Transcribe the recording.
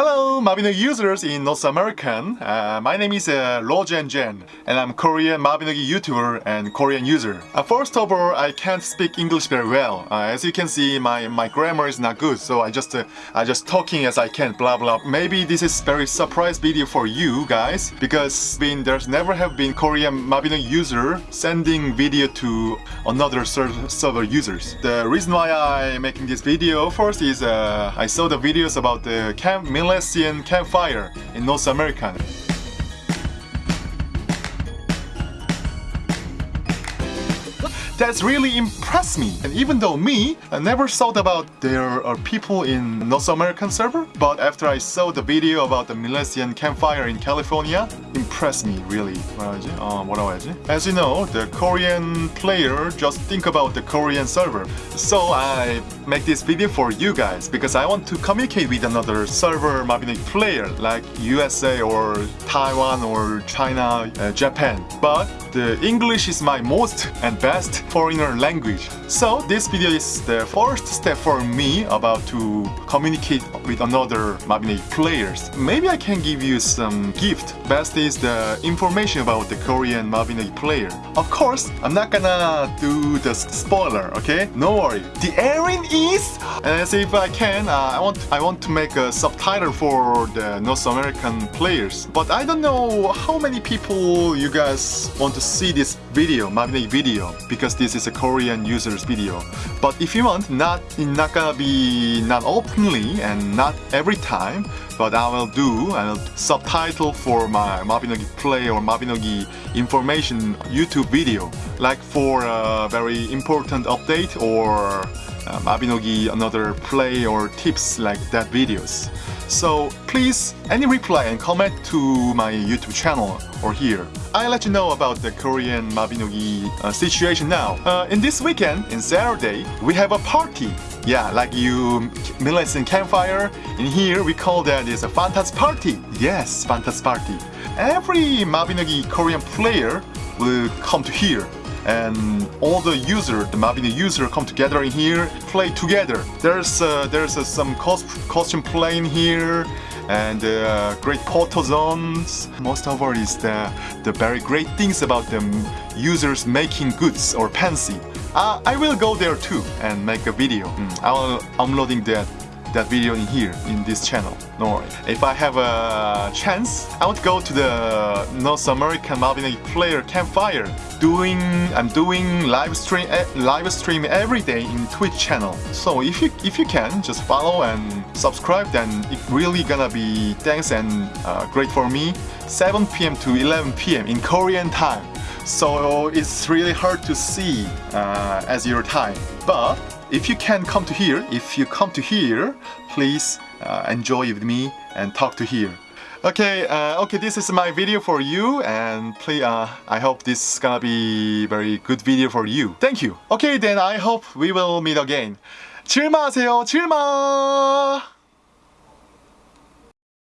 Hello, Mabino users in North American. Uh, my name is uh, Rojan Jen, and I'm Korean Mabinogi YouTuber and Korean user. Uh, first of all, I can't speak English very well. Uh, as you can see, my, my grammar is not good, so I just uh, I just talking as I can, blah blah. Maybe this is very surprise video for you guys because been, there's never have been Korean Mabino user sending video to another ser server users. The reason why I'm making this video first is uh, I saw the videos about the Camp Milesian Campfire in North America. That's really impressed me. And even though me, I never thought about there are people in North American server, but after I saw the video about the Milesian campfire in California, impressed me really. Uh, As you know, the Korean player just think about the Korean server. So I make this video for you guys because I want to communicate with another server Mabino player like USA or Taiwan or China, uh, Japan. But the English is my most and best foreigner language. So this video is the first step for me about to communicate with another Mabine players. Maybe I can give you some gift. Best is the information about the Korean Mabine player. Of course, I'm not gonna do the spoiler, okay? No worry. The Erin is, and if I can, uh, I want I want to make a subtitle for the North American players. But I don't know how many people you guys want to see this video, Mabine video, because this is a Korean user's video. But if you want, not not gonna be not openly and not every time, but I will do will subtitle for my Mabinogi play or Mabinogi information YouTube video, like for a very important update or uh, Mabinogi another play or tips like that videos. So please, any reply and comment to my YouTube channel or here. I'll let you know about the Korean Mabinogi uh, situation now. Uh, in this weekend, in Saturday, we have a party. Yeah, like you Milesian campfire. In here, we call that is a Fantas party. Yes, Fantas party. Every Mabinogi Korean player will come to here and all the user, the Mabino user come together in here, play together. There's uh, there's uh, some cost costume playing here and uh, great photo zones. Most of all is the, the very great things about the users making goods or fancy. Uh, I will go there too and make a video. Mm, I will uploading that that video in here in this channel. No worry. If I have a chance, I to go to the North American Mabino player campfire. Doing I'm doing live stream eh, live stream every day in Twitch channel. So if you if you can just follow and subscribe, then it really gonna be thanks and uh, great for me. 7 p.m. to 11 p.m. in Korean time so it's really hard to see uh, as your time. But if you can come to here, if you come to here, please uh, enjoy with me and talk to here. Okay, uh, okay, this is my video for you and please, uh, I hope this is gonna be very good video for you. Thank you. Okay, then I hope we will meet again. 즐마하세요, 출마!